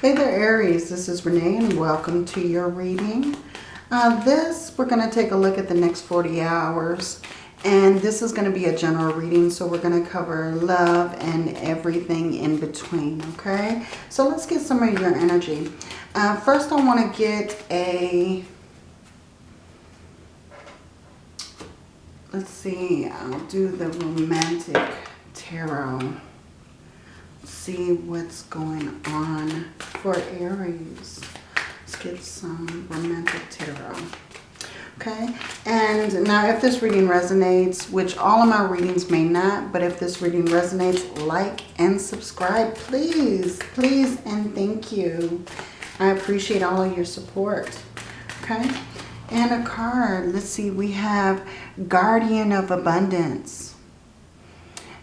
Hey there, Aries. This is Renee and welcome to your reading. Uh, this, we're going to take a look at the next 40 hours. And this is going to be a general reading, so we're going to cover love and everything in between, okay? So let's get some of your energy. Uh, first, I want to get a... Let's see, I'll do the romantic tarot see what's going on for Aries. Let's get some romantic tarot. Okay, and now if this reading resonates, which all of my readings may not, but if this reading resonates, like and subscribe, please, please, and thank you. I appreciate all of your support. Okay, and a card. Let's see, we have Guardian of Abundance.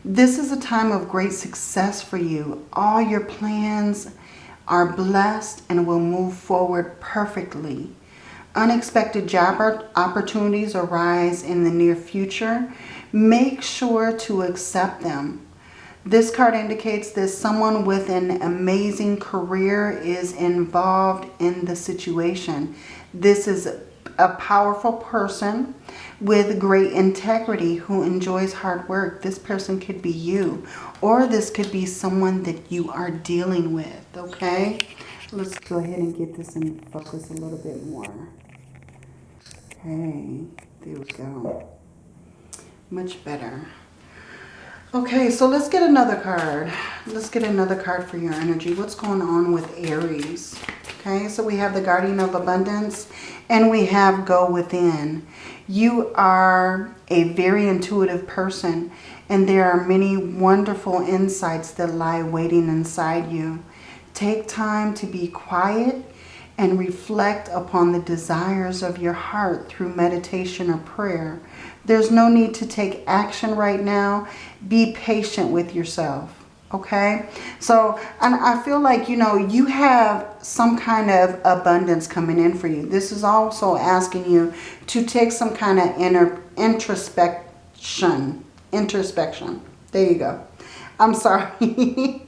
This is a time of great success for you. All your plans are blessed and will move forward perfectly. Unexpected job opportunities arise in the near future. Make sure to accept them. This card indicates that someone with an amazing career is involved in the situation. This is a powerful person with great integrity who enjoys hard work. This person could be you or this could be someone that you are dealing with, okay? Let's go ahead and get this in focus a little bit more. Okay, there we go. Much better. Okay, so let's get another card. Let's get another card for your energy. What's going on with Aries? Okay, so we have the Guardian of Abundance and we have Go Within. You are a very intuitive person and there are many wonderful insights that lie waiting inside you. Take time to be quiet and reflect upon the desires of your heart through meditation or prayer. There's no need to take action right now. Be patient with yourself okay? So and i feel like you know you have some kind of abundance coming in for you. This is also asking you to take some kind of inner introspection introspection. There you go. I'm sorry.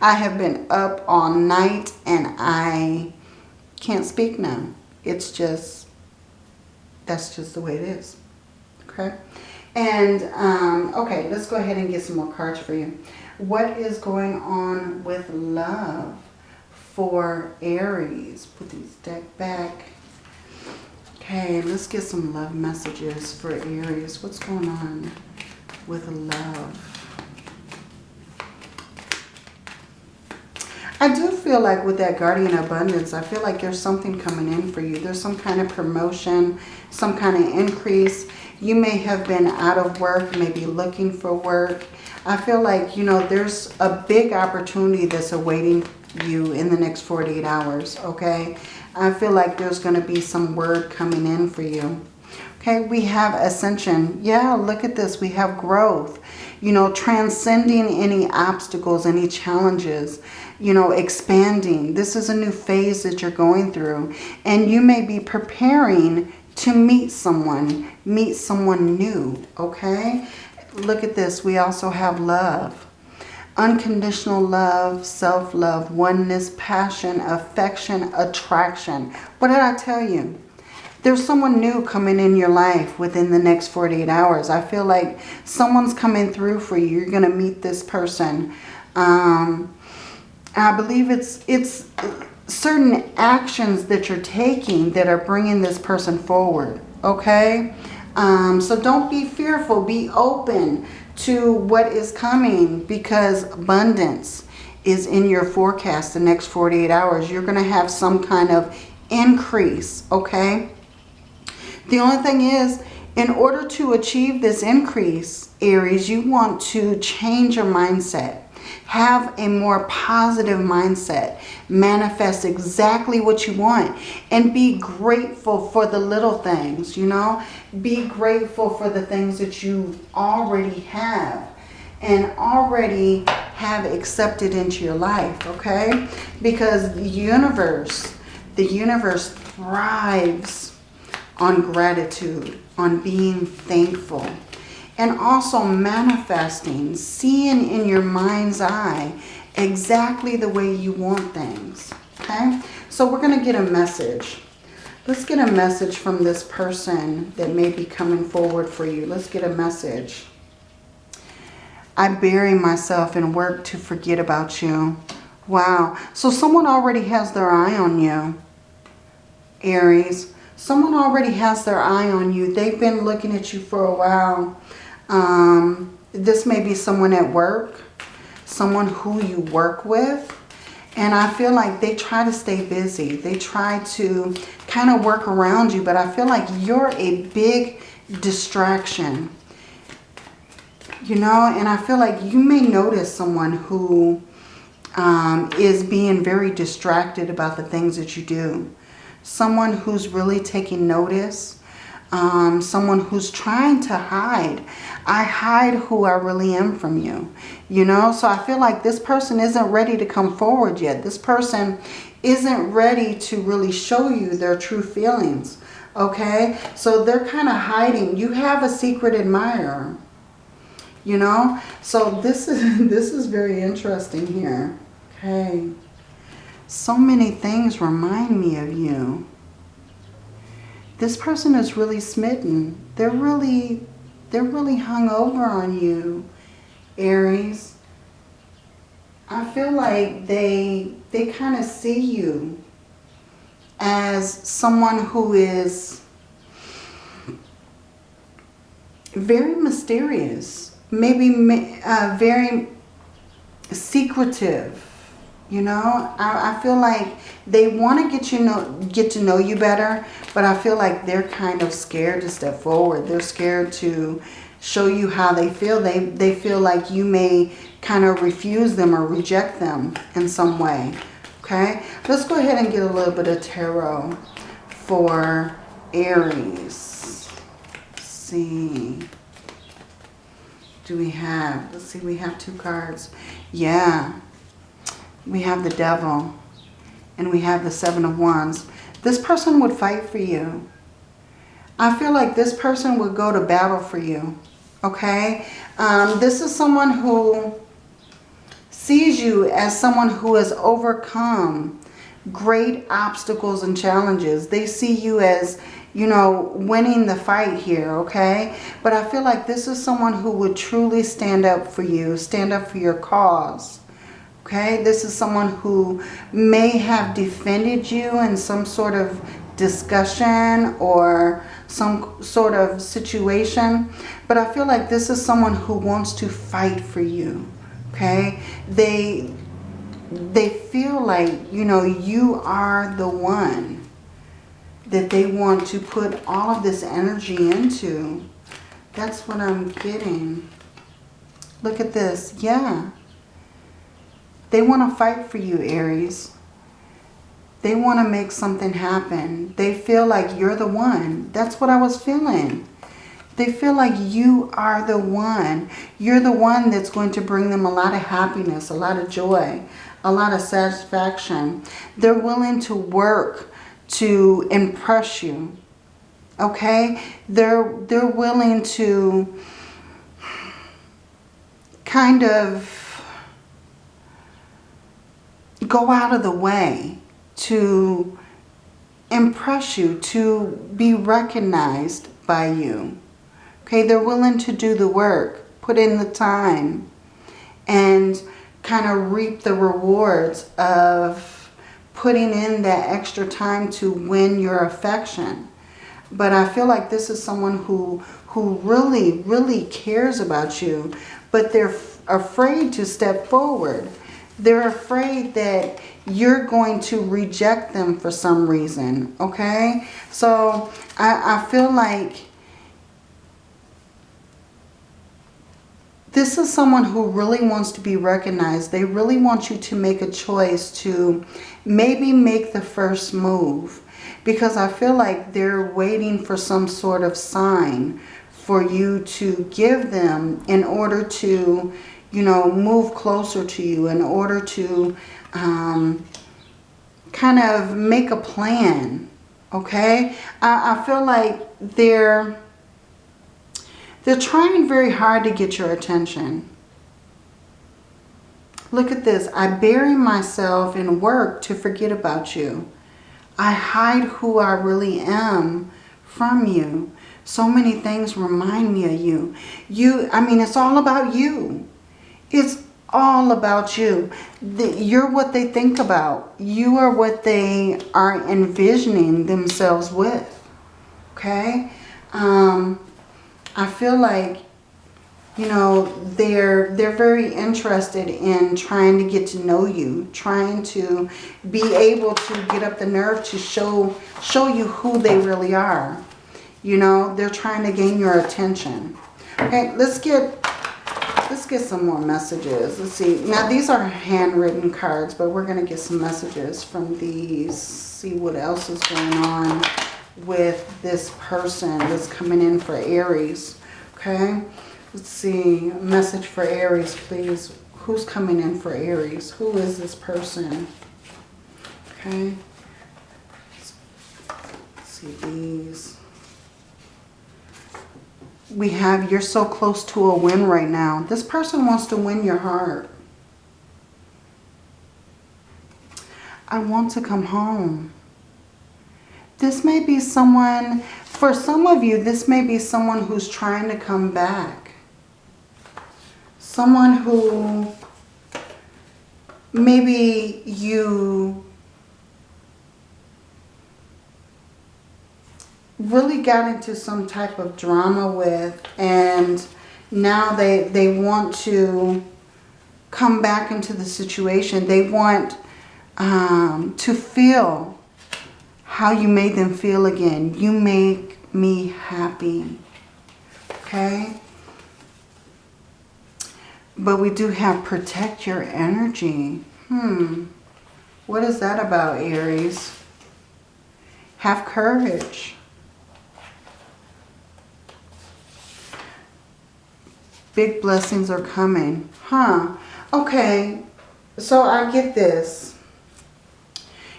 I have been up all night and i can't speak now. It's just that's just the way it is. Okay? And um okay let's go ahead and get some more cards for you what is going on with love for Aries? Put these deck back. Okay, let's get some love messages for Aries. What's going on with love? I do feel like with that Guardian Abundance, I feel like there's something coming in for you. There's some kind of promotion, some kind of increase. You may have been out of work, maybe looking for work. I feel like, you know, there's a big opportunity that's awaiting you in the next 48 hours, okay? I feel like there's going to be some word coming in for you. Okay, we have ascension. Yeah, look at this. We have growth. You know, transcending any obstacles, any challenges. You know, expanding. This is a new phase that you're going through. And you may be preparing to meet someone. Meet someone new, okay? look at this. We also have love. Unconditional love, self-love, oneness, passion, affection, attraction. What did I tell you? There's someone new coming in your life within the next 48 hours. I feel like someone's coming through for you. You're going to meet this person. Um, I believe it's it's certain actions that you're taking that are bringing this person forward. Okay? Um, so don't be fearful. Be open to what is coming because abundance is in your forecast the next 48 hours. You're going to have some kind of increase, okay? The only thing is, in order to achieve this increase, Aries, you want to change your mindset. Have a more positive mindset. Manifest exactly what you want. And be grateful for the little things, you know. Be grateful for the things that you already have and already have accepted into your life, okay? Because the universe, the universe thrives on gratitude, on being thankful and also manifesting, seeing in your mind's eye exactly the way you want things. Okay, so we're going to get a message. Let's get a message from this person that may be coming forward for you. Let's get a message. I bury myself in work to forget about you. Wow. So someone already has their eye on you. Aries. Someone already has their eye on you. They've been looking at you for a while. Um, this may be someone at work. Someone who you work with. And I feel like they try to stay busy. They try to kind of work around you. But I feel like you're a big distraction. You know, and I feel like you may notice someone who um, is being very distracted about the things that you do. Someone who's really taking notice. Um, someone who's trying to hide. I hide who I really am from you. You know, so I feel like this person isn't ready to come forward yet. This person isn't ready to really show you their true feelings. Okay, so they're kind of hiding. You have a secret admirer. You know, so this is this is very interesting here. Okay. So many things remind me of you. This person is really smitten. They're really, they're really hung over on you, Aries. I feel like they, they kind of see you as someone who is very mysterious, maybe uh, very secretive, you know, I, I feel like they want to get you know get to know you better, but I feel like they're kind of scared to step forward. They're scared to show you how they feel. They they feel like you may kind of refuse them or reject them in some way. Okay, let's go ahead and get a little bit of tarot for Aries. Let's see. Do we have? Let's see. We have two cards. Yeah we have the devil, and we have the seven of wands. This person would fight for you. I feel like this person would go to battle for you. Okay? Um, this is someone who sees you as someone who has overcome great obstacles and challenges. They see you as, you know, winning the fight here, okay? But I feel like this is someone who would truly stand up for you, stand up for your cause. Okay, this is someone who may have defended you in some sort of discussion or some sort of situation. But I feel like this is someone who wants to fight for you. Okay, they they feel like, you know, you are the one that they want to put all of this energy into. That's what I'm getting. Look at this. Yeah. They want to fight for you, Aries. They want to make something happen. They feel like you're the one. That's what I was feeling. They feel like you are the one. You're the one that's going to bring them a lot of happiness, a lot of joy, a lot of satisfaction. They're willing to work to impress you. Okay? They're, they're willing to kind of go out of the way to impress you, to be recognized by you. Okay, they're willing to do the work, put in the time, and kind of reap the rewards of putting in that extra time to win your affection. But I feel like this is someone who, who really, really cares about you, but they're afraid to step forward. They're afraid that you're going to reject them for some reason, okay? So I, I feel like this is someone who really wants to be recognized. They really want you to make a choice to maybe make the first move. Because I feel like they're waiting for some sort of sign for you to give them in order to you know, move closer to you in order to um, kind of make a plan, okay? I, I feel like they're, they're trying very hard to get your attention. Look at this. I bury myself in work to forget about you. I hide who I really am from you. So many things remind me of you. You, I mean, it's all about you. It's all about you. You're what they think about. You are what they are envisioning themselves with. Okay? Um, I feel like, you know, they're, they're very interested in trying to get to know you. Trying to be able to get up the nerve to show, show you who they really are. You know, they're trying to gain your attention. Okay, let's get let's get some more messages. Let's see. Now, these are handwritten cards, but we're going to get some messages from these. See what else is going on with this person that's coming in for Aries. Okay. Let's see. Message for Aries, please. Who's coming in for Aries? Who is this person? Okay. Let's see these we have you're so close to a win right now. This person wants to win your heart. I want to come home. This may be someone, for some of you, this may be someone who's trying to come back. Someone who maybe you really got into some type of drama with and now they they want to come back into the situation. They want um, to feel how you made them feel again. You make me happy. Okay? But we do have protect your energy. Hmm. What is that about, Aries? Have courage. Big blessings are coming. Huh. Okay. So I get this.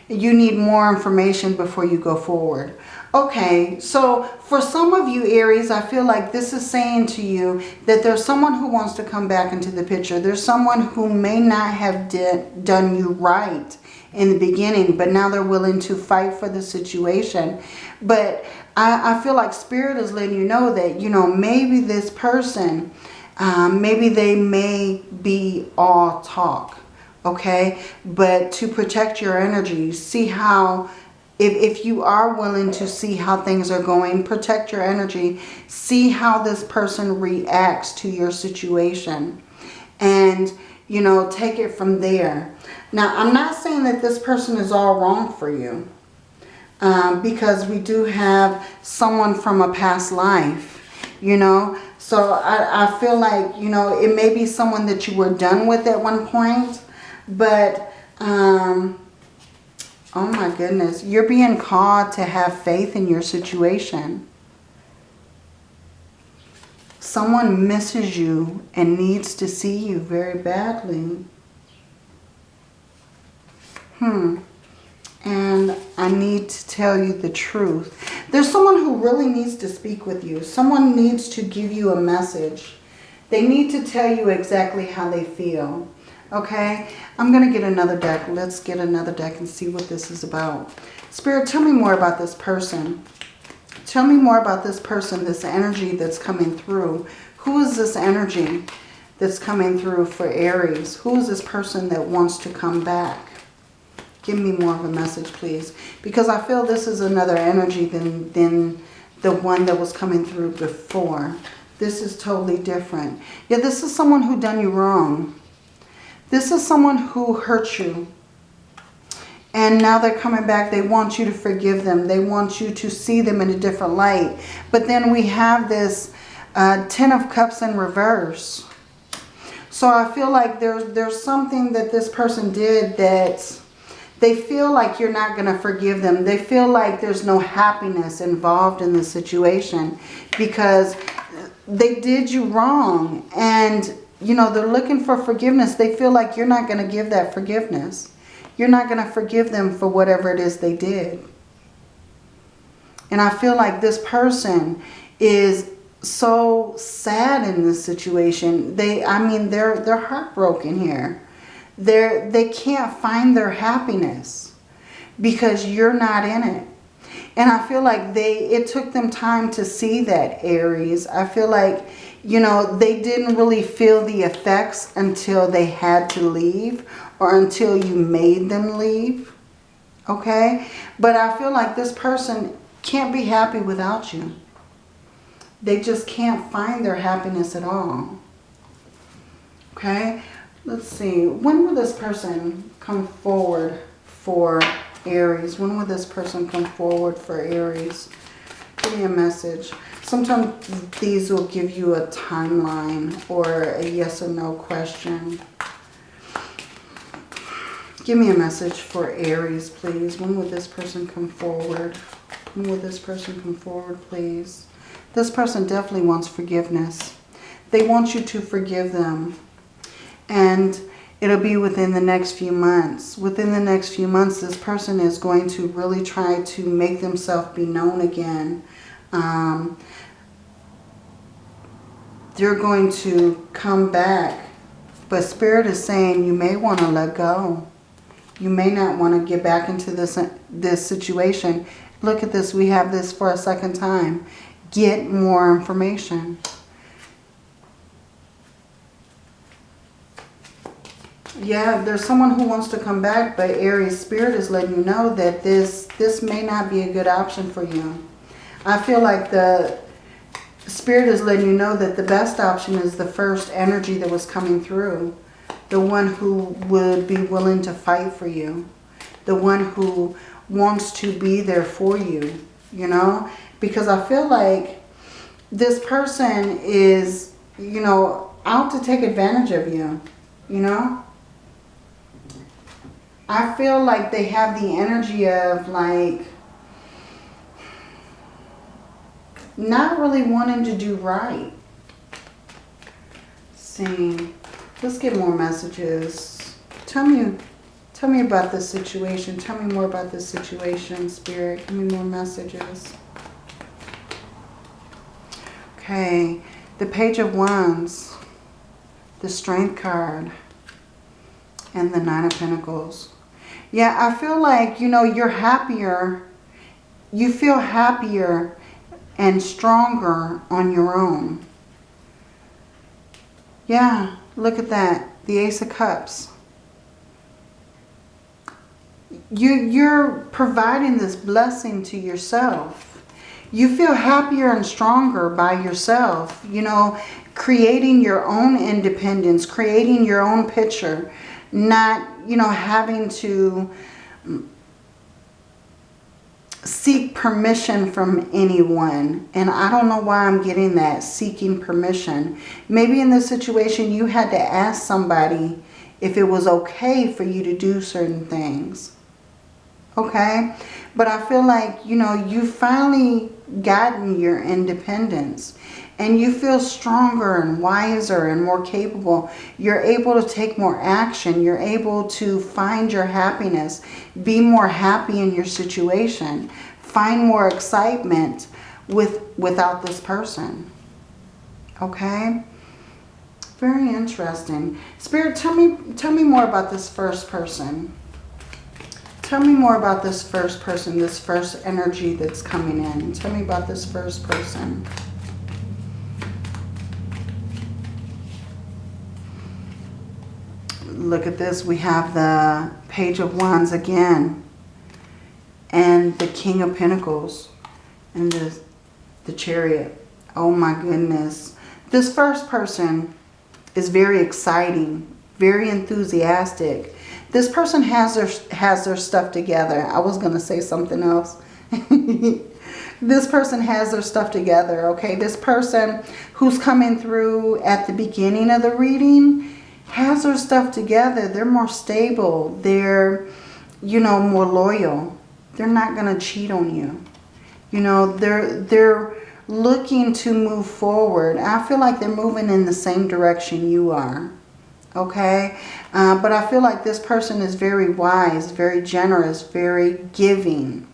You need more information before you go forward. Okay, so for some of you Aries, I feel like this is saying to you that there's someone who wants to come back into the picture. There's someone who may not have did, done you right in the beginning, but now they're willing to fight for the situation. But I, I feel like Spirit is letting you know that, you know, maybe this person um, maybe they may be all talk, okay? But to protect your energy, see how, if, if you are willing to see how things are going, protect your energy. See how this person reacts to your situation. And, you know, take it from there. Now, I'm not saying that this person is all wrong for you. Um, because we do have someone from a past life, you know. So I, I feel like, you know, it may be someone that you were done with at one point. But, um, oh my goodness, you're being called to have faith in your situation. Someone misses you and needs to see you very badly. Hmm and I need to tell you the truth. There's someone who really needs to speak with you. Someone needs to give you a message. They need to tell you exactly how they feel. Okay? I'm going to get another deck. Let's get another deck and see what this is about. Spirit, tell me more about this person. Tell me more about this person, this energy that's coming through. Who is this energy that's coming through for Aries? Who is this person that wants to come back? Give me more of a message, please. Because I feel this is another energy than, than the one that was coming through before. This is totally different. Yeah, this is someone who done you wrong. This is someone who hurt you. And now they're coming back. They want you to forgive them. They want you to see them in a different light. But then we have this uh, Ten of Cups in reverse. So I feel like there's, there's something that this person did that's they feel like you're not going to forgive them. They feel like there's no happiness involved in the situation because they did you wrong. And, you know, they're looking for forgiveness. They feel like you're not going to give that forgiveness. You're not going to forgive them for whatever it is they did. And I feel like this person is so sad in this situation. They, I mean, they're, they're heartbroken here They're, they can't find their happiness because you're not in it. And I feel like they, it took them time to see that, Aries. I feel like, you know, they didn't really feel the effects until they had to leave or until you made them leave. Okay? But I feel like this person can't be happy without you. They just can't find their happiness at all. Okay? Let's see. When will this person come forward for Aries? When will this person come forward for Aries? Give me a message. Sometimes these will give you a timeline or a yes or no question. Give me a message for Aries, please. When will this person come forward? When will this person come forward, please? This person definitely wants forgiveness. They want you to forgive them. And it'll be within the next few months. Within the next few months, this person is going to really try to make themselves be known again. Um, they're going to come back. But Spirit is saying you may want to let go. You may not want to get back into this, this situation. Look at this. We have this for a second time. Get more information. Yeah, there's someone who wants to come back, but Aries Spirit is letting you know that this, this may not be a good option for you. I feel like the Spirit is letting you know that the best option is the first energy that was coming through. The one who would be willing to fight for you. The one who wants to be there for you, you know? Because I feel like this person is, you know, out to take advantage of you, you know? I feel like they have the energy of like not really wanting to do right. Let's see, let's get more messages. Tell me, tell me about this situation. Tell me more about this situation, Spirit. Give me more messages. Okay, the Page of Wands, the Strength card, and the Nine of Pentacles. Yeah, I feel like, you know, you're happier. You feel happier and stronger on your own. Yeah, look at that. The Ace of Cups. You, you're providing this blessing to yourself. You feel happier and stronger by yourself. You know, creating your own independence, creating your own picture, not, you know, having to seek permission from anyone. And I don't know why I'm getting that, seeking permission. Maybe in this situation you had to ask somebody if it was okay for you to do certain things. Okay? But I feel like, you know, you've finally gotten your independence and you feel stronger and wiser and more capable. You're able to take more action. You're able to find your happiness. Be more happy in your situation. Find more excitement with without this person. Okay? Very interesting. Spirit, tell me, tell me more about this first person. Tell me more about this first person, this first energy that's coming in. Tell me about this first person. Look at this. We have the Page of Wands again. And the King of Pentacles. And the, the Chariot. Oh my goodness. This first person is very exciting. Very enthusiastic. This person has their, has their stuff together. I was going to say something else. this person has their stuff together, okay? This person who's coming through at the beginning of the reading has their stuff together. They're more stable. They're, you know, more loyal. They're not going to cheat on you. You know, they're, they're looking to move forward. I feel like they're moving in the same direction you are. Okay? Uh, but I feel like this person is very wise, very generous, very giving.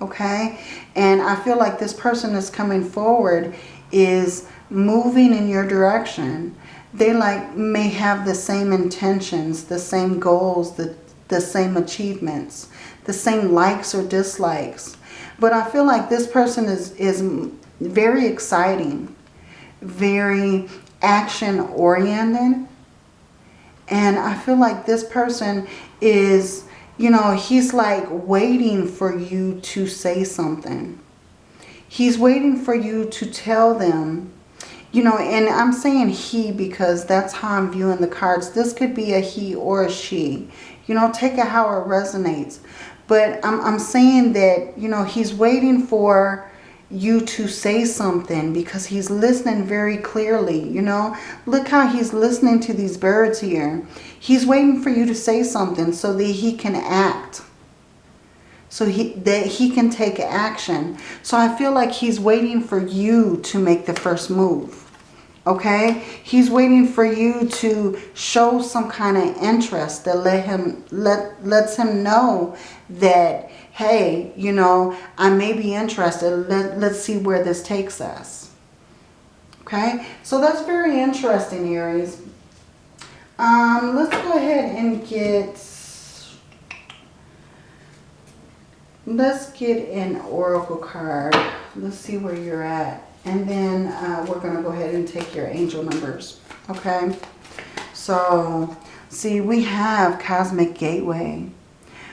Okay? And I feel like this person is coming forward is moving in your direction they like may have the same intentions, the same goals, the, the same achievements, the same likes or dislikes. But I feel like this person is, is very exciting, very action oriented. And I feel like this person is, you know, he's like waiting for you to say something. He's waiting for you to tell them you know, and I'm saying he because that's how I'm viewing the cards. This could be a he or a she. You know, take it how it resonates. But I'm, I'm saying that, you know, he's waiting for you to say something because he's listening very clearly, you know. Look how he's listening to these birds here. He's waiting for you to say something so that he can act so he, that he can take action. So I feel like he's waiting for you to make the first move. Okay? He's waiting for you to show some kind of interest that let him let lets him know that hey, you know, I may be interested. Let, let's see where this takes us. Okay? So that's very interesting, Aries. Um, let's go ahead and get Let's get an oracle card. Let's see where you're at. And then uh, we're going to go ahead and take your angel numbers. Okay. So, see, we have Cosmic Gateway.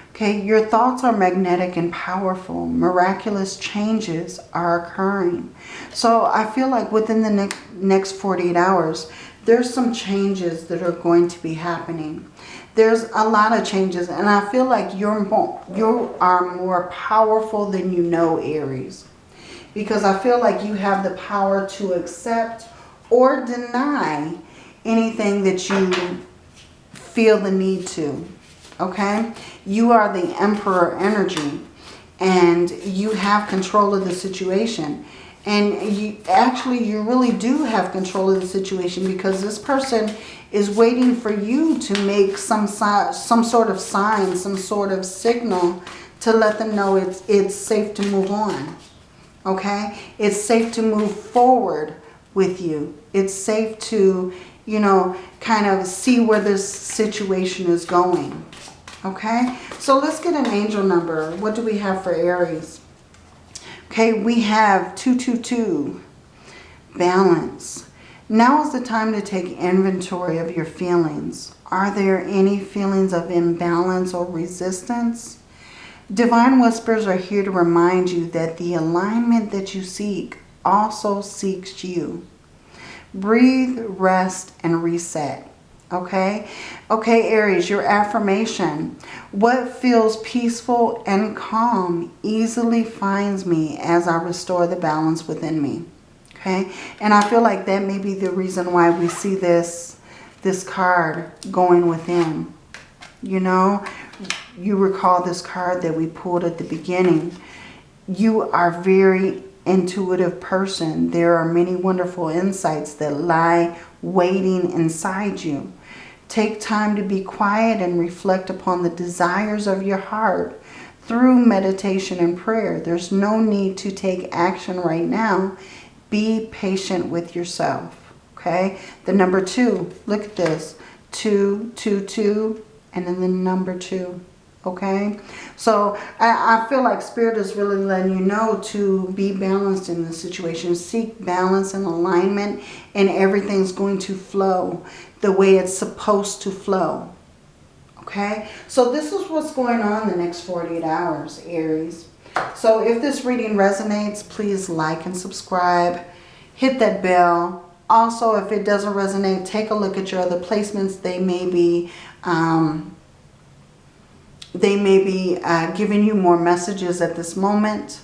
Okay, your thoughts are magnetic and powerful. Miraculous changes are occurring. So I feel like within the next, next 48 hours, there's some changes that are going to be happening there's a lot of changes and I feel like you're more, you are more powerful than you know Aries. Because I feel like you have the power to accept or deny anything that you feel the need to okay? You are the emperor energy and you have control of the situation and you actually you really do have control of the situation because this person is waiting for you to make some some sort of sign, some sort of signal to let them know it's it's safe to move on. Okay? It's safe to move forward with you. It's safe to, you know, kind of see where this situation is going. Okay? So let's get an angel number. What do we have for Aries? Okay, we have 222. Balance. Now is the time to take inventory of your feelings. Are there any feelings of imbalance or resistance? Divine Whispers are here to remind you that the alignment that you seek also seeks you. Breathe, rest, and reset. Okay? Okay, Aries, your affirmation. What feels peaceful and calm easily finds me as I restore the balance within me. Okay, and I feel like that may be the reason why we see this, this card going within. You know, you recall this card that we pulled at the beginning. You are very intuitive person. There are many wonderful insights that lie waiting inside you. Take time to be quiet and reflect upon the desires of your heart through meditation and prayer. There's no need to take action right now be patient with yourself. Okay. The number two, look at this. Two, two, two, and then the number two. Okay. So I, I feel like Spirit is really letting you know to be balanced in this situation. Seek balance and alignment and everything's going to flow the way it's supposed to flow. Okay. So this is what's going on the next 48 hours, Aries. So if this reading resonates, please like and subscribe. Hit that bell. Also, if it doesn't resonate, take a look at your other placements. They may be, um, they may be uh, giving you more messages at this moment.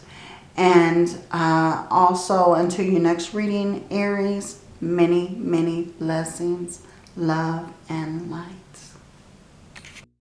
And uh, also, until your next reading, Aries, many, many blessings, love, and light.